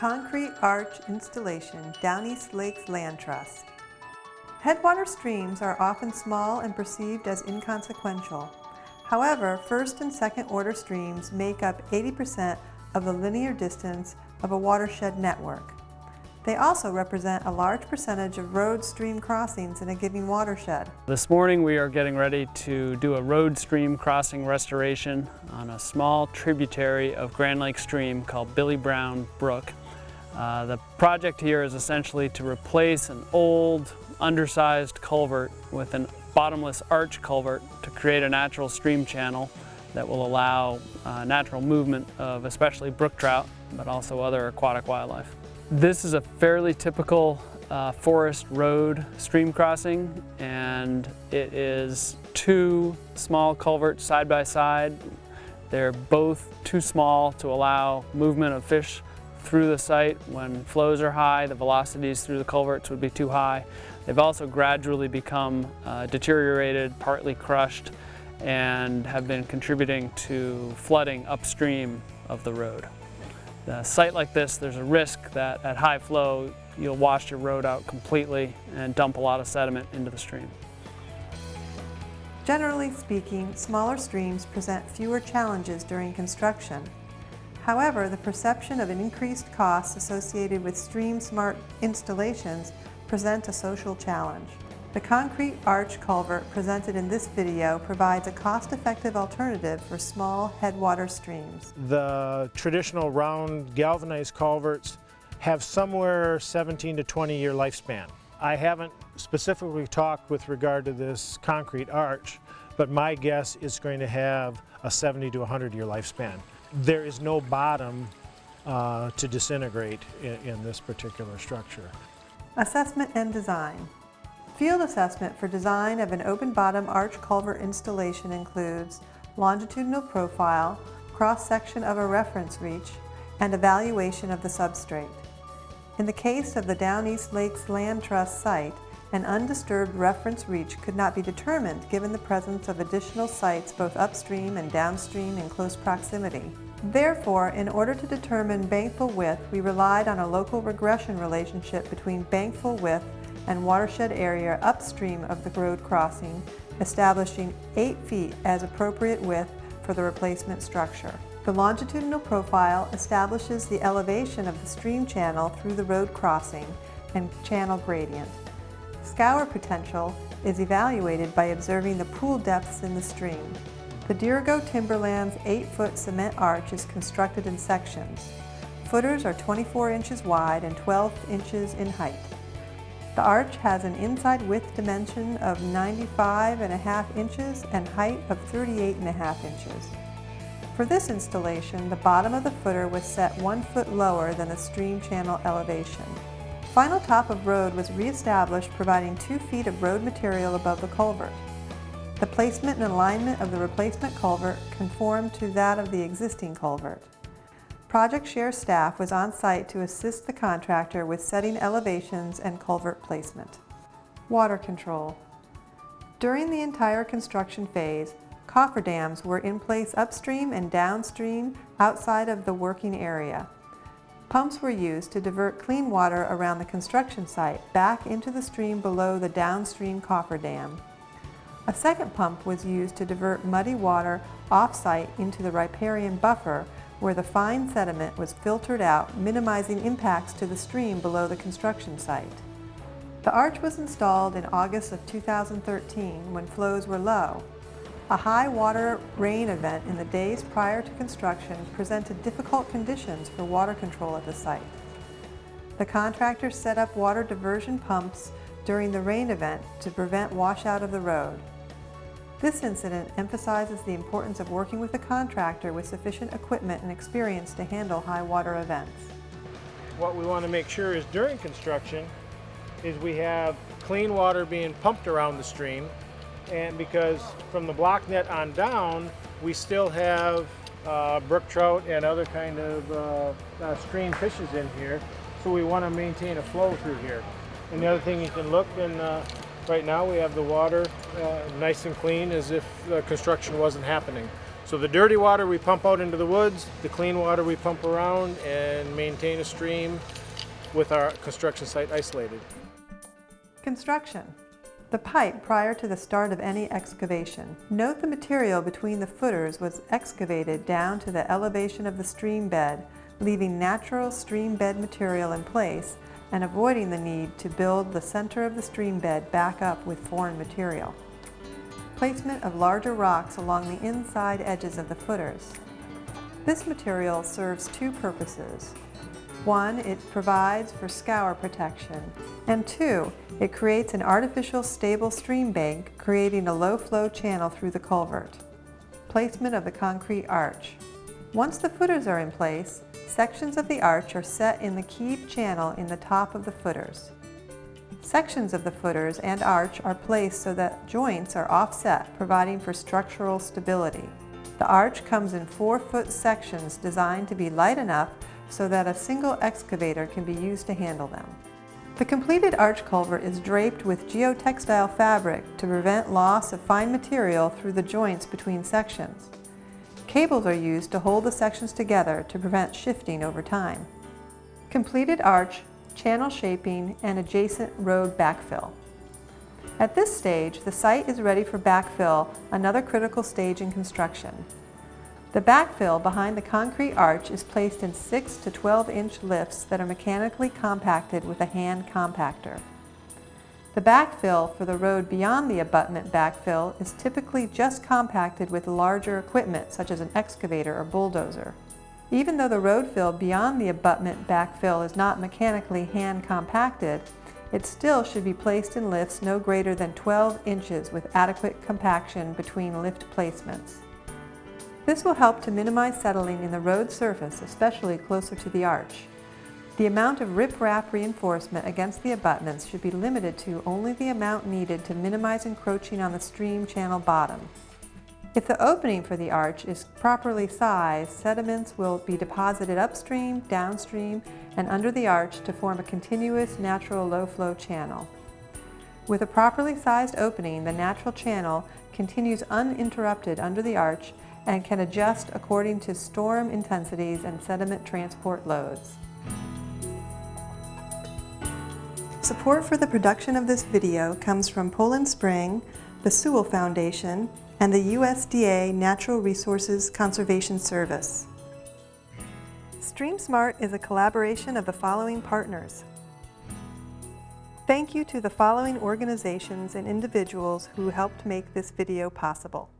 concrete arch installation, Downeast Lakes Land Trust. Headwater streams are often small and perceived as inconsequential. However, first and second order streams make up 80% of the linear distance of a watershed network. They also represent a large percentage of road stream crossings in a given watershed. This morning we are getting ready to do a road stream crossing restoration on a small tributary of Grand Lake Stream called Billy Brown Brook. Uh, the project here is essentially to replace an old undersized culvert with a bottomless arch culvert to create a natural stream channel that will allow uh, natural movement of especially brook trout, but also other aquatic wildlife. This is a fairly typical uh, forest road stream crossing and it is two small culverts side by side. They're both too small to allow movement of fish through the site. When flows are high, the velocities through the culverts would be too high. They've also gradually become uh, deteriorated, partly crushed, and have been contributing to flooding upstream of the road. A site like this, there's a risk that at high flow, you'll wash your road out completely and dump a lot of sediment into the stream. Generally speaking, smaller streams present fewer challenges during construction. However, the perception of an increased cost associated with stream smart installations present a social challenge. The concrete arch culvert presented in this video provides a cost-effective alternative for small headwater streams. The traditional round galvanized culverts have somewhere 17 to 20 year lifespan. I haven't specifically talked with regard to this concrete arch, but my guess is going to have a 70 to 100 year lifespan. There is no bottom uh, to disintegrate in, in this particular structure. Assessment and design. Field assessment for design of an open bottom arch culvert installation includes longitudinal profile, cross-section of a reference reach, and evaluation of the substrate. In the case of the Downeast Lakes Land Trust site, an undisturbed reference reach could not be determined given the presence of additional sites both upstream and downstream in close proximity. Therefore, in order to determine bankfull width, we relied on a local regression relationship between bankfull width and watershed area upstream of the road crossing, establishing 8 feet as appropriate width for the replacement structure. The longitudinal profile establishes the elevation of the stream channel through the road crossing and channel gradient. Scour potential is evaluated by observing the pool depths in the stream. The Dirigo Timberlands 8-foot cement arch is constructed in sections. Footers are 24 inches wide and 12 inches in height. The arch has an inside width dimension of 95 and a half inches and height of 38 and a half inches. For this installation, the bottom of the footer was set one foot lower than the stream channel elevation. Final top of road was reestablished providing two feet of road material above the culvert. The placement and alignment of the replacement culvert conformed to that of the existing culvert. Project Share staff was on site to assist the contractor with setting elevations and culvert placement. Water control. During the entire construction phase, cofferdams were in place upstream and downstream outside of the working area. Pumps were used to divert clean water around the construction site back into the stream below the downstream cofferdam. A second pump was used to divert muddy water off-site into the riparian buffer where the fine sediment was filtered out, minimizing impacts to the stream below the construction site. The arch was installed in August of 2013 when flows were low. A high water rain event in the days prior to construction presented difficult conditions for water control at the site. The contractor set up water diversion pumps during the rain event to prevent washout of the road. This incident emphasizes the importance of working with a contractor with sufficient equipment and experience to handle high water events. What we want to make sure is during construction is we have clean water being pumped around the stream and because from the block net on down we still have uh, brook trout and other kind of uh, uh, stream fishes in here so we want to maintain a flow through here. And the other thing you can look and uh, Right now we have the water uh, nice and clean as if construction wasn't happening. So the dirty water we pump out into the woods, the clean water we pump around and maintain a stream with our construction site isolated. Construction. The pipe prior to the start of any excavation. Note the material between the footers was excavated down to the elevation of the stream bed, leaving natural stream bed material in place and avoiding the need to build the center of the stream bed back up with foreign material. Placement of larger rocks along the inside edges of the footers. This material serves two purposes. One, it provides for scour protection, and two, it creates an artificial stable stream bank, creating a low flow channel through the culvert. Placement of the concrete arch. Once the footers are in place, sections of the arch are set in the keyed channel in the top of the footers. Sections of the footers and arch are placed so that joints are offset, providing for structural stability. The arch comes in four-foot sections designed to be light enough so that a single excavator can be used to handle them. The completed arch culvert is draped with geotextile fabric to prevent loss of fine material through the joints between sections. Cables are used to hold the sections together to prevent shifting over time. Completed arch, channel shaping, and adjacent road backfill. At this stage, the site is ready for backfill, another critical stage in construction. The backfill behind the concrete arch is placed in 6 to 12 inch lifts that are mechanically compacted with a hand compactor. The backfill for the road beyond the abutment backfill is typically just compacted with larger equipment such as an excavator or bulldozer. Even though the road fill beyond the abutment backfill is not mechanically hand compacted, it still should be placed in lifts no greater than 12 inches with adequate compaction between lift placements. This will help to minimize settling in the road surface, especially closer to the arch. The amount of rip-rap reinforcement against the abutments should be limited to only the amount needed to minimize encroaching on the stream channel bottom. If the opening for the arch is properly sized, sediments will be deposited upstream, downstream, and under the arch to form a continuous natural low-flow channel. With a properly sized opening, the natural channel continues uninterrupted under the arch and can adjust according to storm intensities and sediment transport loads. Support for the production of this video comes from Poland Spring, the Sewall Foundation, and the USDA Natural Resources Conservation Service. StreamSmart is a collaboration of the following partners. Thank you to the following organizations and individuals who helped make this video possible.